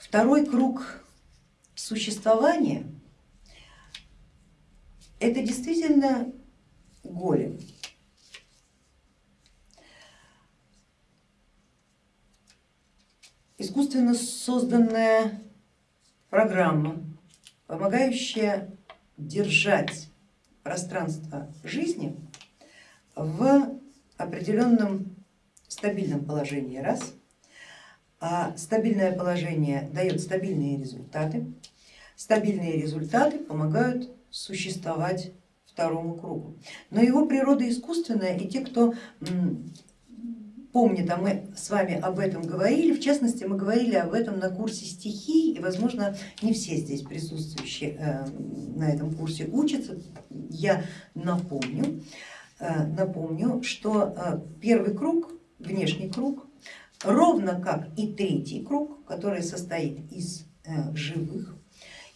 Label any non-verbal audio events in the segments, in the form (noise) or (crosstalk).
Второй круг существования это действительно голем. Искусственно созданная программа, помогающая держать пространство жизни в определенном стабильном положении, раз, а стабильное положение дает стабильные результаты, стабильные результаты помогают существовать второму кругу. Но его природа искусственная, и те, кто помнит, а мы с вами об этом говорили, в частности мы говорили об этом на курсе стихий, и возможно не все здесь присутствующие э, на этом курсе учатся, я напомню, э, напомню, что э, первый круг, внешний круг, ровно как и третий круг, который состоит из живых,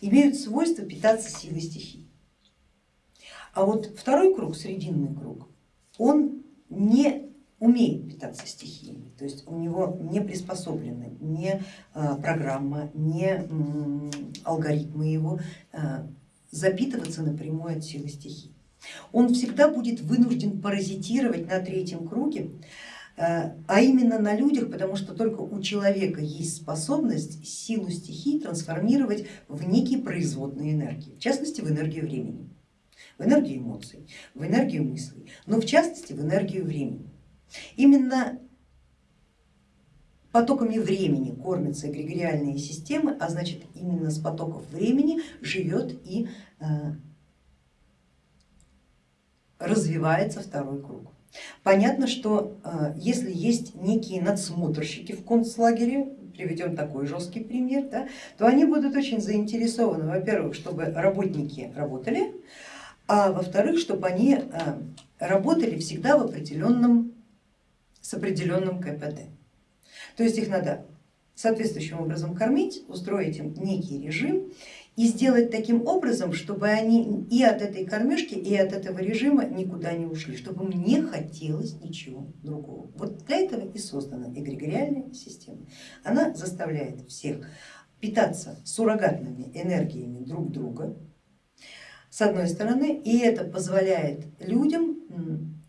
имеют свойство питаться силой стихий. А вот второй круг, срединный круг, он не умеет питаться стихиями, то есть у него не приспособлены ни а, программа, ни алгоритмы его а, запитываться напрямую от силы стихий. Он всегда будет вынужден паразитировать на третьем круге, а, а именно на людях, потому что только у человека есть способность силу стихий трансформировать в некие производные энергии, в частности в энергию времени, в энергию эмоций, в энергию мыслей, но в частности в энергию времени. Именно потоками времени кормятся эгрегориальные системы, а значит именно с потоков времени живет и э, развивается второй круг. Понятно, что э, если есть некие надсмотрщики в концлагере, приведем такой жесткий пример, да, то они будут очень заинтересованы, во-первых, чтобы работники работали, а во-вторых, чтобы они э, работали всегда в определенном с определенным КПД. То есть их надо соответствующим образом кормить, устроить им некий режим и сделать таким образом, чтобы они и от этой кормежки, и от этого режима никуда не ушли, чтобы им не хотелось ничего другого. Вот для этого и создана эгрегориальная система. Она заставляет всех питаться суррогатными энергиями друг друга, с одной стороны, и это позволяет людям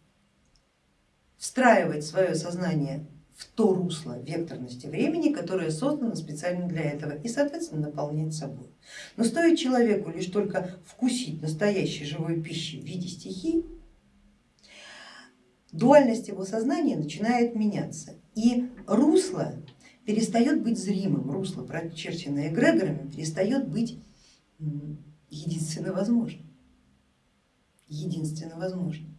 встраивать свое сознание в то русло векторности времени, которое создано специально для этого и соответственно наполнять собой. Но стоит человеку лишь только вкусить настоящей живой пищи в виде стихий, дуальность его сознания начинает меняться и русло перестает быть зримым, русло, прочерченное эгрегорами, перестает быть единственно возможным. Единственно возможным.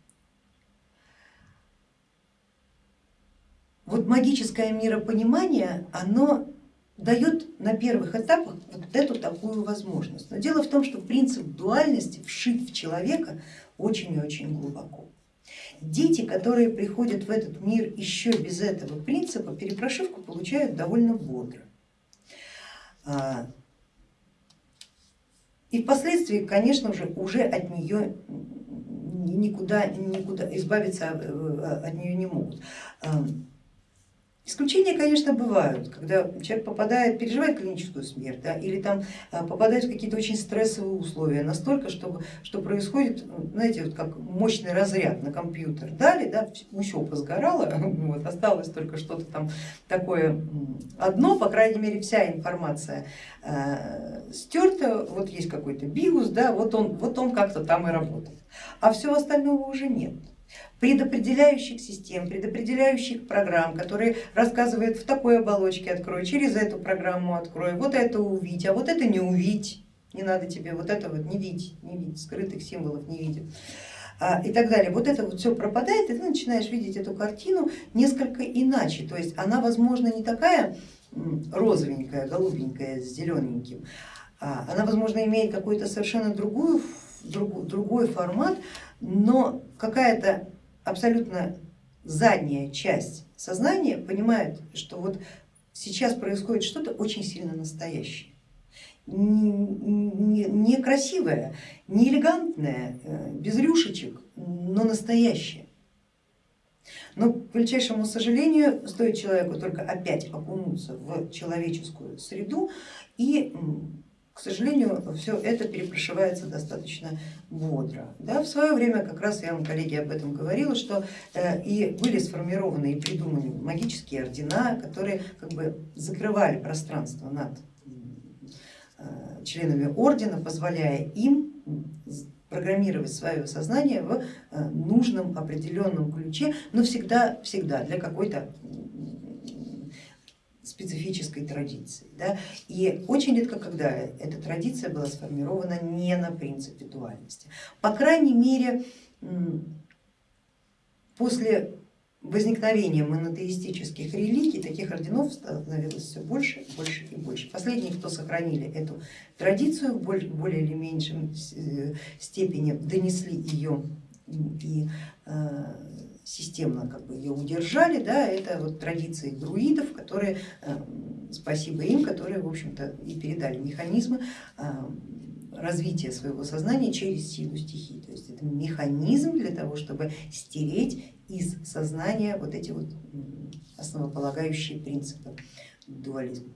Вот магическое миропонимание, оно дает на первых этапах вот эту такую возможность. Но дело в том, что принцип дуальности вшит в человека очень и очень глубоко. Дети, которые приходят в этот мир еще без этого принципа, перепрошивку получают довольно бодро. А, и впоследствии, конечно же, уже от нее никуда, никуда избавиться э, от нее не могут. Исключения, конечно, бывают, когда человек попадает, переживает клиническую смерть да, или там а, попадает в какие-то очень стрессовые условия, настолько, чтобы, что происходит, знаете, вот как мощный разряд на компьютер. Дали, да, все позгорало, (laughs) вот, осталось только что-то там такое одно, по крайней мере вся информация э, стерта, вот есть какой-то биус, да, вот он, вот он как-то там и работает, а всего остального уже нет предопределяющих систем, предопределяющих программ, которые рассказывают в такой оболочке открой, через эту программу открой, вот это увидеть, а вот это не увидеть, не надо тебе вот это вот не видеть, не видеть, скрытых символов не видеть а, и так далее. Вот это вот все пропадает, и ты начинаешь видеть эту картину несколько иначе, то есть она, возможно, не такая розовенькая, голубенькая с зелененьким, а она, возможно, имеет какой-то совершенно другую, другой формат, но какая-то абсолютно задняя часть сознания понимает, что вот сейчас происходит что-то очень сильно настоящее, некрасивое, не элегантное, э, без рюшечек, но настоящее. Но, к величайшему сожалению, стоит человеку только опять окунуться в человеческую среду и к сожалению, все это перепрошивается достаточно бодро. Да, в свое время, как раз я вам, коллеги, об этом говорила, что э, и были сформированы и придуманы магические ордена, которые как бы закрывали пространство над э, членами ордена, позволяя им программировать свое сознание в э, нужном определенном ключе, но всегда, всегда для какой-то специфической традиции. Да? И очень редко, когда эта традиция была сформирована не на принципе дуальности. По крайней мере, после возникновения монотеистических религий таких орденов становилось все больше, больше и больше. Последние, кто сохранили эту традицию в более или меньшем э, степени, донесли ее и э, системно как бы ее удержали, да, это вот традиции друидов, которые, э, спасибо им, которые в общем-то и передали механизмы э, развития своего сознания через силу стихий. То есть это механизм для того, чтобы стереть из сознания вот эти вот основополагающие принципы дуализма.